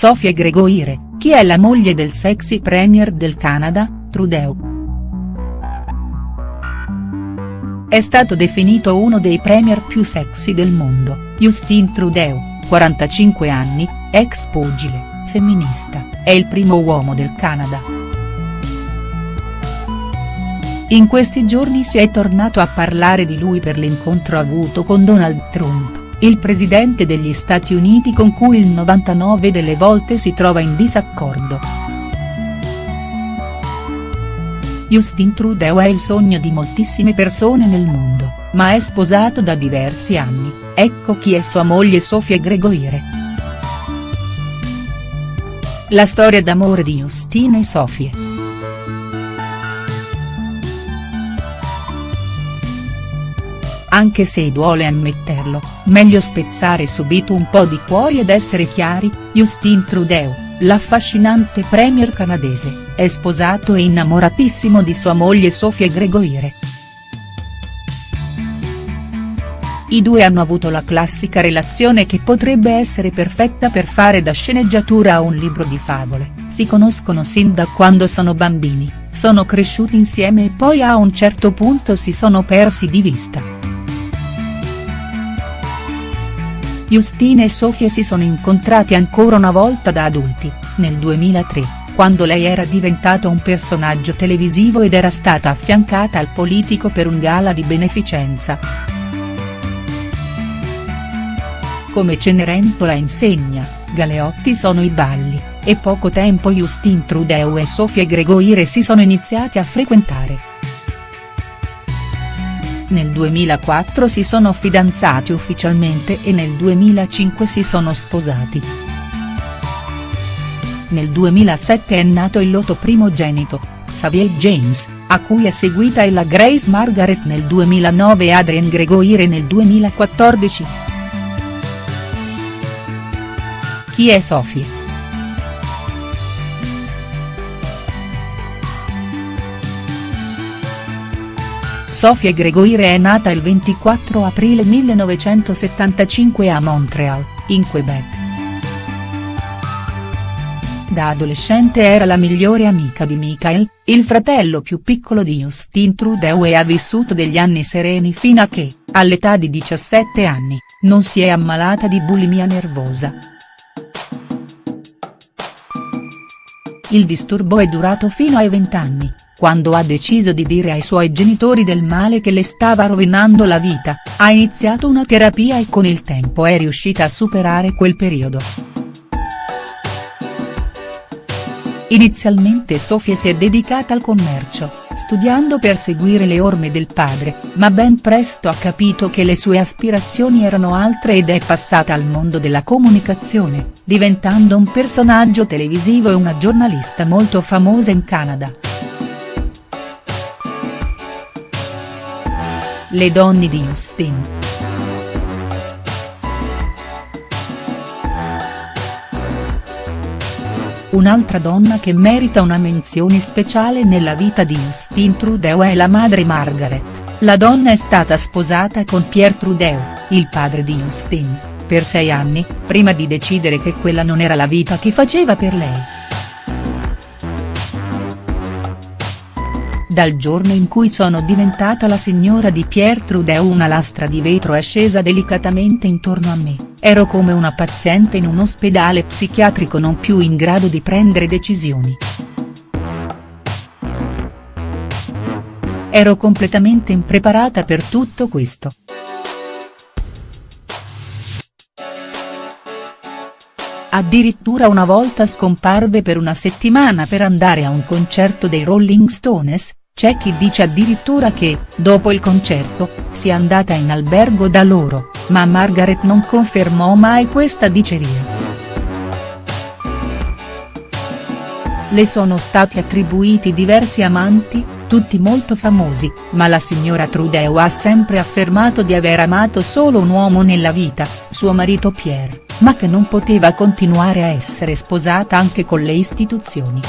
Sofia Gregoire, chi è la moglie del sexy premier del Canada, Trudeau. È stato definito uno dei premier più sexy del mondo, Justin Trudeau, 45 anni, ex pugile, femminista, è il primo uomo del Canada. In questi giorni si è tornato a parlare di lui per l'incontro avuto con Donald Trump il presidente degli Stati Uniti con cui il 99 delle volte si trova in disaccordo. Justin Trudeau è il sogno di moltissime persone nel mondo, ma è sposato da diversi anni, ecco chi è sua moglie Sofia Gregoire. La storia d'amore di Justin e Sofie. Anche se duole ammetterlo, meglio spezzare subito un po' di cuori ed essere chiari, Justin Trudeau, l'affascinante premier canadese, è sposato e innamoratissimo di sua moglie Sofia Gregoire. I due hanno avuto la classica relazione che potrebbe essere perfetta per fare da sceneggiatura a un libro di favole, si conoscono sin da quando sono bambini, sono cresciuti insieme e poi a un certo punto si sono persi di vista. Justina e Sofia si sono incontrati ancora una volta da adulti, nel 2003, quando lei era diventato un personaggio televisivo ed era stata affiancata al politico per un gala di beneficenza. Come Cenerentola insegna, Galeotti sono i balli, e poco tempo Justin Trudeau e Sofia Gregoire si sono iniziati a frequentare. Nel 2004 si sono fidanzati ufficialmente e nel 2005 si sono sposati. Nel 2007 è nato il loro primogenito, Xavier James, a cui è seguita Ella Grace Margaret nel 2009 e Adrien Gregoire nel 2014. Chi è Sophie?. Sofia Gregoire è nata il 24 aprile 1975 a Montreal, in Quebec. Da adolescente era la migliore amica di Michael, il fratello più piccolo di Justin Trudeau e ha vissuto degli anni sereni fino a che, all'età di 17 anni, non si è ammalata di bulimia nervosa. Il disturbo è durato fino ai 20 anni, quando ha deciso di dire ai suoi genitori del male che le stava rovinando la vita, ha iniziato una terapia e con il tempo è riuscita a superare quel periodo. Inizialmente Sofia si è dedicata al commercio, studiando per seguire le orme del padre, ma ben presto ha capito che le sue aspirazioni erano altre ed è passata al mondo della comunicazione, diventando un personaggio televisivo e una giornalista molto famosa in Canada. Le donne di Justin. Un'altra donna che merita una menzione speciale nella vita di Justin Trudeau è la madre Margaret, la donna è stata sposata con Pierre Trudeau, il padre di Justin, per sei anni, prima di decidere che quella non era la vita che faceva per lei. Dal giorno in cui sono diventata la signora di Pierre Trudeau una lastra di vetro è scesa delicatamente intorno a me, ero come una paziente in un ospedale psichiatrico non più in grado di prendere decisioni. Ero completamente impreparata per tutto questo. Addirittura una volta scomparve per una settimana per andare a un concerto dei Rolling Stones, c'è chi dice addirittura che, dopo il concerto, sia andata in albergo da loro, ma Margaret non confermò mai questa diceria. Le sono stati attribuiti diversi amanti, tutti molto famosi, ma la signora Trudeau ha sempre affermato di aver amato solo un uomo nella vita, suo marito Pierre, ma che non poteva continuare a essere sposata anche con le istituzioni.